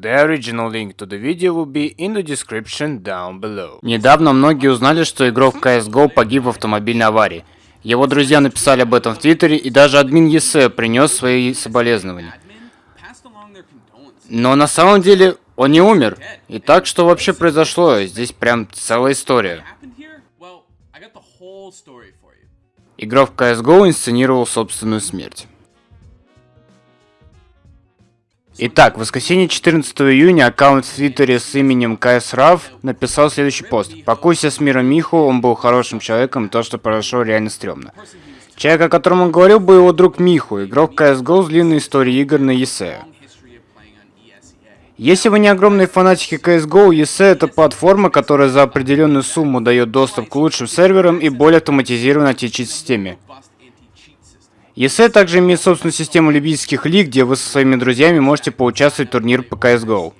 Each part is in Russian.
The original link to the video will be in the description down below. Недавно многие узнали, что игрок CSGO погиб в автомобильной аварии. Его друзья написали об этом в Твиттере, и даже админ ЕС принес свои соболезнования. Но на самом деле он не умер. И так, что вообще произошло? Здесь прям целая история. Игрок CSGO инсценировал собственную смерть. Итак, в воскресенье 14 июня аккаунт в Твиттере с именем KSRAV написал следующий пост. «Покуйся с миром Миху, он был хорошим человеком, то, что произошло, реально стрёмно». Человек, о котором он говорил, был его друг Миху, игрок CSGO с длинной историей игр на ESE. Если вы не огромные фанатики CSGO, ESE это платформа, которая за определенную сумму дает доступ к лучшим серверам и более автоматизированной античит-системе. ESE также имеет собственную систему любительских лиг, где вы со своими друзьями можете поучаствовать в турнир по CSGO.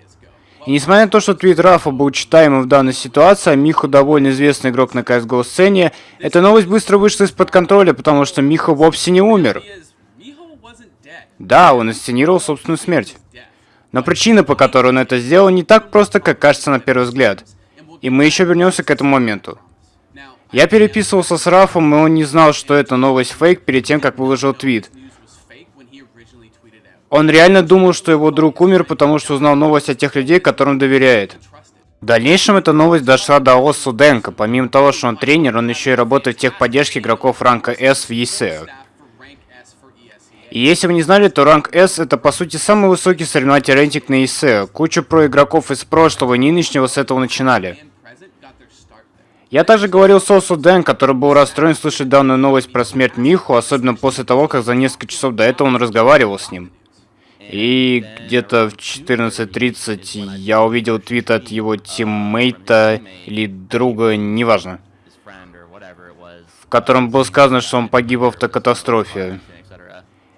И несмотря на то, что твит Рафа был читаемым в данной ситуации, а Миху довольно известный игрок на CSGO сцене, эта новость быстро вышла из-под контроля, потому что Миха вовсе не умер. Да, он инсценировал собственную смерть. Но причина, по которой он это сделал, не так просто, как кажется на первый взгляд. И мы еще вернемся к этому моменту. Я переписывался с Рафом, и он не знал, что это новость фейк перед тем, как выложил твит. Он реально думал, что его друг умер, потому что узнал новость от тех людей, которым доверяет. В дальнейшем эта новость дошла до Осу Денка. Помимо того, что он тренер, он еще и работает в техподдержке игроков ранга S в ESE. И если вы не знали, то ранг S это по сути самый высокий соревновательный рейтинг на ESE. Куча про игроков из прошлого и нынешнего с этого начинали. Я также говорил Сосу Дэн, который был расстроен слышать данную новость про смерть Миху, особенно после того, как за несколько часов до этого он разговаривал с ним. И где-то в 14.30 я увидел твит от его тиммейта или друга, неважно, в котором было сказано, что он погиб в автокатастрофе.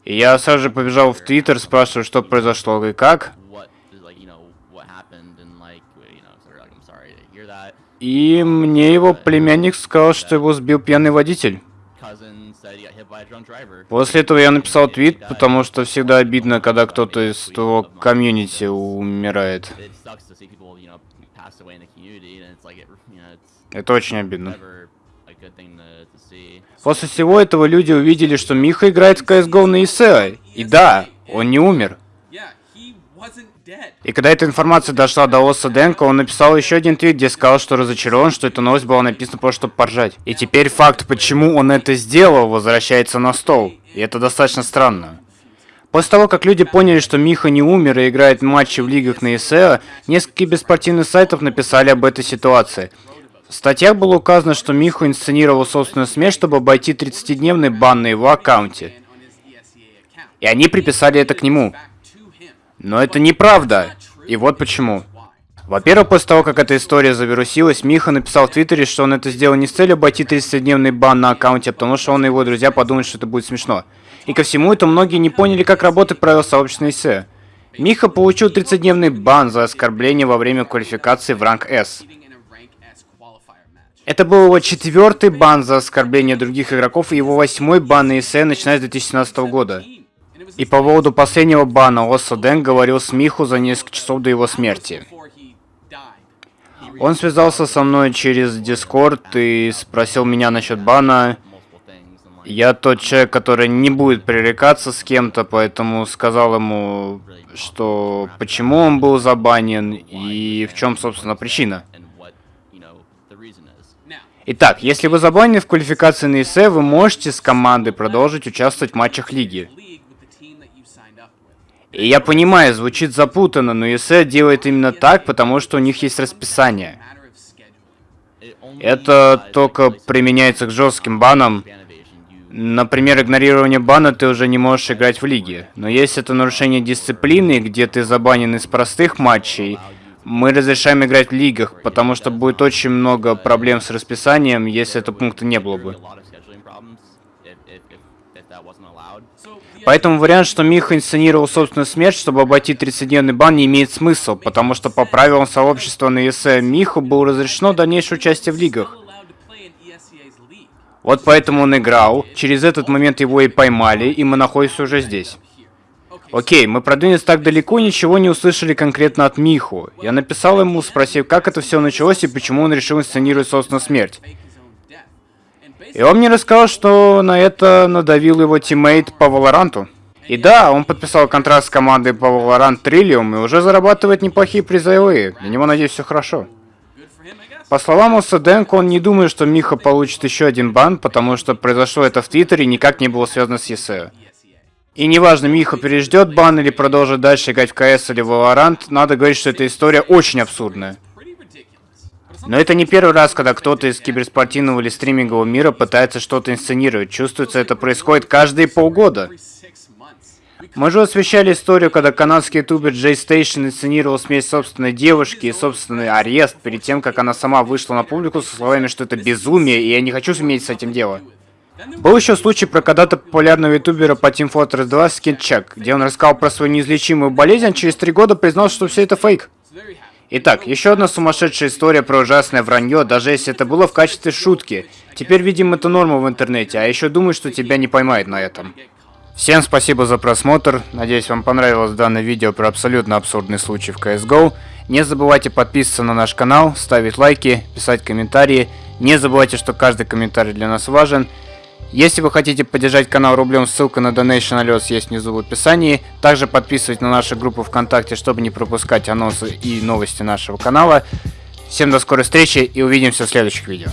И я сразу же побежал в Твиттер, спрашиваю, что произошло и как. И мне его племянник сказал, что его сбил пьяный водитель. После этого я написал твит, потому что всегда обидно, когда кто-то из твоего комьюнити умирает. Это очень обидно. После всего этого люди увидели, что Миха играет в CSGO на ИСЕ. И да, он не умер. И когда эта информация дошла до Оса Денко, он написал еще один твит, где сказал, что разочарован, что эта новость была написана просто чтобы поржать. И теперь факт, почему он это сделал, возвращается на стол. И это достаточно странно. После того, как люди поняли, что Миха не умер и играет матчи в лигах на ИСЕО, несколько беспартийных сайтов написали об этой ситуации. В статьях было указано, что Миху инсценировал собственную смерть, чтобы обойти 30-дневный бан на его аккаунте. И они приписали это к нему. Но это неправда. И вот почему. Во-первых, после того, как эта история завирусилась, Миха написал в Твиттере, что он это сделал не с целью обойти 30-дневный бан на аккаунте, а потому что он и его друзья подумали, что это будет смешно. И ко всему это многие не поняли, как работает правила сообщества ИС. Миха получил 30-дневный бан за оскорбление во время квалификации в ранг S. Это был его четвертый бан за оскорбление других игроков и его восьмой бан на ИС, начиная с 2017 года. И по поводу последнего бана Оса Дэн говорил с Миху за несколько часов до его смерти. Он связался со мной через Дискорд и спросил меня насчет бана. Я тот человек, который не будет пререкаться с кем-то, поэтому сказал ему, что почему он был забанен и в чем, собственно, причина. Итак, если вы забанены в квалификации на ИС, вы можете с командой продолжить участвовать в матчах лиги. И я понимаю, звучит запутанно, но ESE делает именно так, потому что у них есть расписание. Это только применяется к жестким банам. Например, игнорирование бана ты уже не можешь играть в лиге. Но если это нарушение дисциплины, где ты забанен из простых матчей, мы разрешаем играть в лигах, потому что будет очень много проблем с расписанием, если этого пункта не было бы. Поэтому вариант, что Миха инсценировал собственную смерть, чтобы обойти 30-дневный бан, не имеет смысла, потому что по правилам сообщества на ЕСЕ Миху было разрешено дальнейшее участие в лигах. Вот поэтому он играл, через этот момент его и поймали, и мы находимся уже здесь. Окей, мы продвинулись так далеко, ничего не услышали конкретно от Миху. Я написал ему, спросив, как это все началось и почему он решил инсценировать собственную смерть. И он мне рассказал, что на это надавил его тиммейт по Валоранту. И да, он подписал контракт с командой по Valorant Trillium и уже зарабатывает неплохие призовые. Для него, надеюсь, все хорошо. По словам Осаденко, он не думает, что Миха получит еще один бан, потому что произошло это в Твиттере и никак не было связано с ЕСЭ. И неважно, Миха переждет бан или продолжит дальше играть в КС или Valorant, надо говорить, что эта история очень абсурдная. Но это не первый раз, когда кто-то из киберспортивного или стримингового мира пытается что-то инсценировать. Чувствуется, это происходит каждые полгода. Мы же освещали историю, когда канадский ютубер JayStation инсценировал смерть собственной девушки и собственный арест перед тем, как она сама вышла на публику со словами, что это безумие, и я не хочу иметь с этим дело. Был еще случай про когда-то популярного ютубера по Team Fortress 2 Скинчек, где он рассказал про свою неизлечимую болезнь, а через три года признал, что все это фейк. Итак, еще одна сумасшедшая история про ужасное вранье, даже если это было в качестве шутки. Теперь, видим, это норма в интернете, а еще думаю, что тебя не поймают на этом. Всем спасибо за просмотр, надеюсь вам понравилось данное видео про абсолютно абсурдный случай в CSGO. Не забывайте подписываться на наш канал, ставить лайки, писать комментарии. Не забывайте, что каждый комментарий для нас важен. Если вы хотите поддержать канал рублем, ссылка на Donation Alerts есть внизу в описании. Также подписывайтесь на нашу группу ВКонтакте, чтобы не пропускать анонсы и новости нашего канала. Всем до скорой встречи и увидимся в следующих видео.